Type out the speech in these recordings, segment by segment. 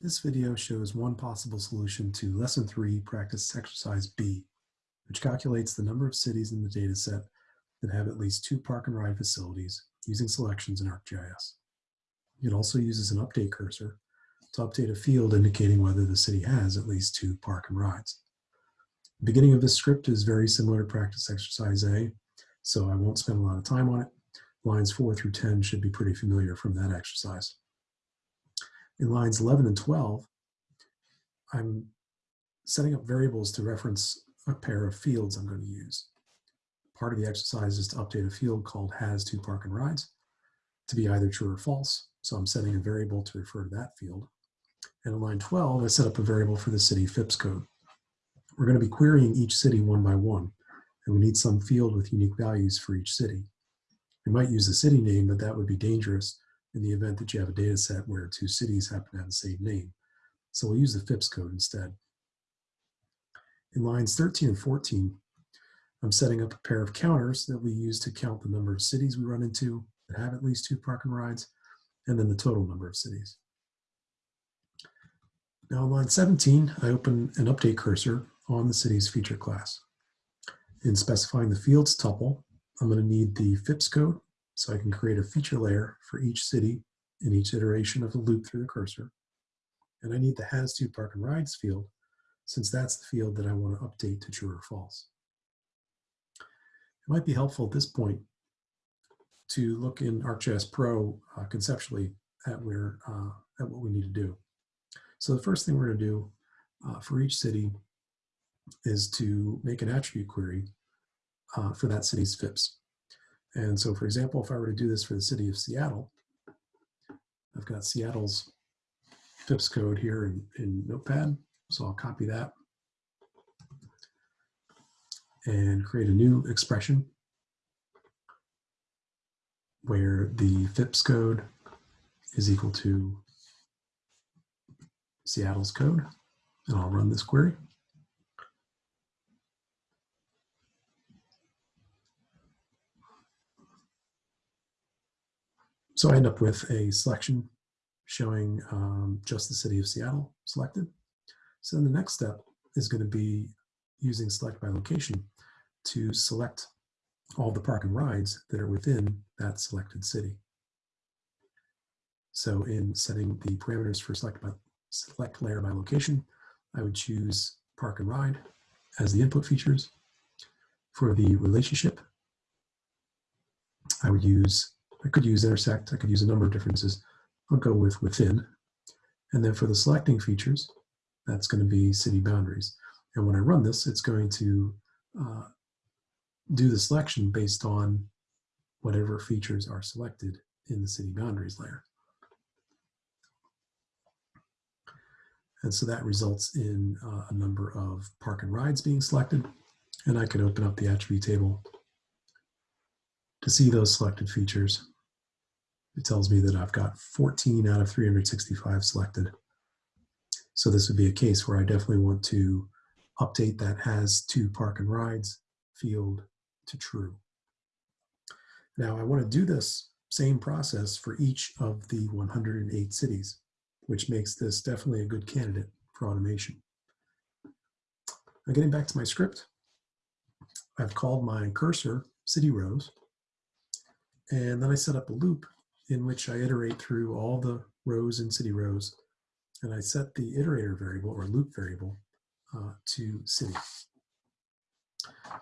This video shows one possible solution to Lesson 3 Practice Exercise B, which calculates the number of cities in the dataset that have at least two park and ride facilities using selections in ArcGIS. It also uses an update cursor to update a field indicating whether the city has at least two park and rides. The beginning of this script is very similar to Practice Exercise A, so I won't spend a lot of time on it. Lines 4 through 10 should be pretty familiar from that exercise. In lines 11 and 12, I'm setting up variables to reference a pair of fields I'm going to use. Part of the exercise is to update a field called has two park and rides to be either true or false. So I'm setting a variable to refer to that field. And in line 12, I set up a variable for the city FIPS code. We're going to be querying each city one by one, and we need some field with unique values for each city. We might use the city name, but that would be dangerous in the event that you have a data set where two cities happen to have the same name. So we'll use the FIPS code instead. In lines 13 and 14, I'm setting up a pair of counters that we use to count the number of cities we run into that have at least two park and rides, and then the total number of cities. Now on line 17, I open an update cursor on the city's feature class. In specifying the fields tuple, I'm going to need the FIPS code so I can create a feature layer for each city in each iteration of the loop through the cursor. And I need the has two park and rides field since that's the field that I want to update to true or false. It might be helpful at this point to look in ArcGIS Pro uh, conceptually at where uh, at what we need to do. So the first thing we're going to do uh, for each city is to make an attribute query uh, for that city's FIPS. And so, for example, if I were to do this for the city of Seattle, I've got Seattle's FIPS code here in, in Notepad. So I'll copy that and create a new expression where the FIPS code is equal to Seattle's code. And I'll run this query. So I end up with a selection showing um, just the city of Seattle selected. So the next step is going to be using select by location to select all the park and rides that are within that selected city. So in setting the parameters for select, by, select layer by location, I would choose park and ride as the input features. For the relationship, I would use I could use intersect, I could use a number of differences. I'll go with within. And then for the selecting features, that's going to be city boundaries. And when I run this, it's going to uh, do the selection based on whatever features are selected in the city boundaries layer. And so that results in uh, a number of park and rides being selected. And I could open up the attribute table to see those selected features. It tells me that I've got 14 out of 365 selected. So this would be a case where I definitely want to update that has two park and rides field to true. Now I want to do this same process for each of the 108 cities, which makes this definitely a good candidate for automation. Now getting back to my script, I've called my cursor city rows and then I set up a loop in which I iterate through all the rows in city rows. And I set the iterator variable or loop variable uh, to city.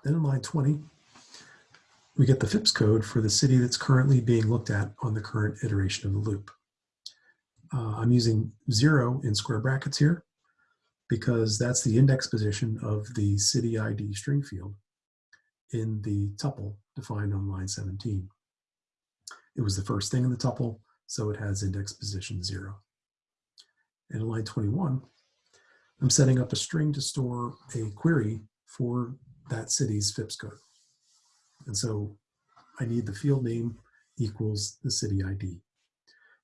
Then in line 20, we get the FIPS code for the city that's currently being looked at on the current iteration of the loop. Uh, I'm using zero in square brackets here because that's the index position of the city ID string field in the tuple defined on line 17. It was the first thing in the tuple, so it has index position zero. And in line 21, I'm setting up a string to store a query for that city's FIPS code. And so I need the field name equals the city ID.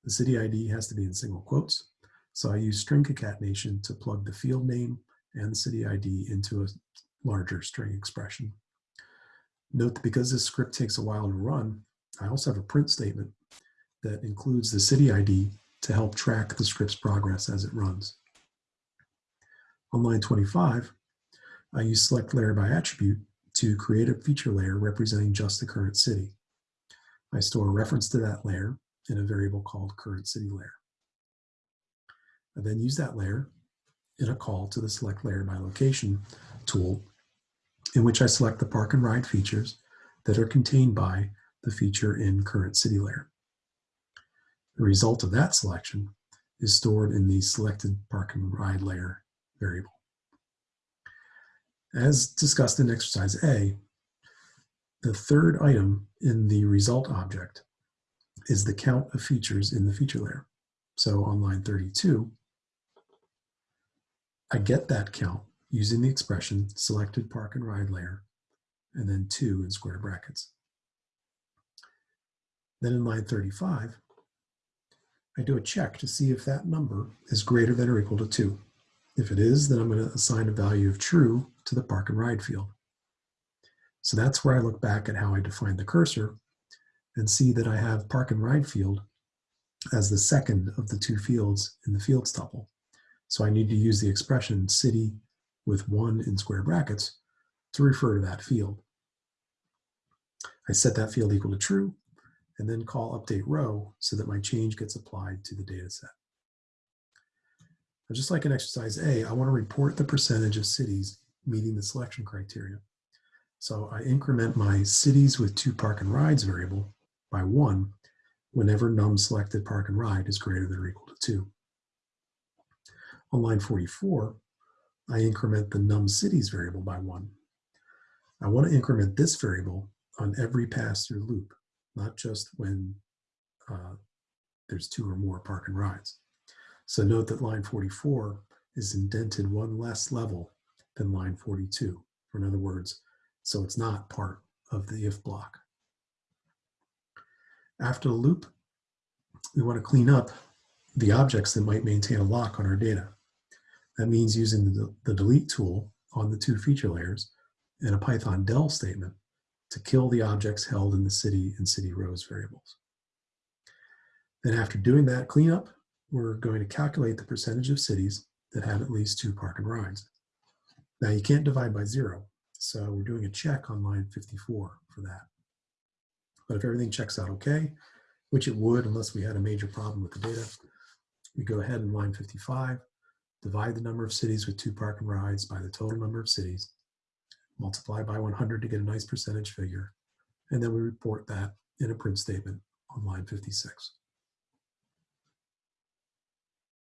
The city ID has to be in single quotes. So I use string concatenation to plug the field name and the city ID into a larger string expression. Note that because this script takes a while to run, I also have a print statement that includes the city ID to help track the script's progress as it runs. On line 25, I use select layer by attribute to create a feature layer representing just the current city. I store a reference to that layer in a variable called current city layer. I then use that layer in a call to the select layer by location tool in which I select the park and ride features that are contained by the feature in current city layer. The result of that selection is stored in the selected park and ride layer variable. As discussed in exercise A, the third item in the result object is the count of features in the feature layer. So on line 32, I get that count using the expression selected park and ride layer and then two in square brackets. Then in line 35, I do a check to see if that number is greater than or equal to two. If it is, then I'm going to assign a value of true to the park and ride field. So that's where I look back at how I defined the cursor and see that I have park and ride field as the second of the two fields in the fields tuple. So I need to use the expression city with one in square brackets to refer to that field. I set that field equal to true and then call update row so that my change gets applied to the data set. Now, just like in exercise A, I want to report the percentage of cities meeting the selection criteria. So I increment my cities with two park and rides variable by one whenever num selected park and ride is greater than or equal to two. On line 44, I increment the num cities variable by one. I want to increment this variable on every pass-through loop, not just when uh, there's two or more park and rides. So note that line 44 is indented one less level than line 42. Or in other words, so it's not part of the if block. After the loop, we want to clean up the objects that might maintain a lock on our data. That means using the, the delete tool on the two feature layers and a Python del statement to kill the objects held in the city and city rows variables. Then after doing that cleanup, we're going to calculate the percentage of cities that have at least two park and rides. Now you can't divide by zero, so we're doing a check on line 54 for that. But if everything checks out okay, which it would unless we had a major problem with the data, we go ahead in line 55 divide the number of cities with two park and rides by the total number of cities, multiply by 100 to get a nice percentage figure, and then we report that in a print statement on line 56.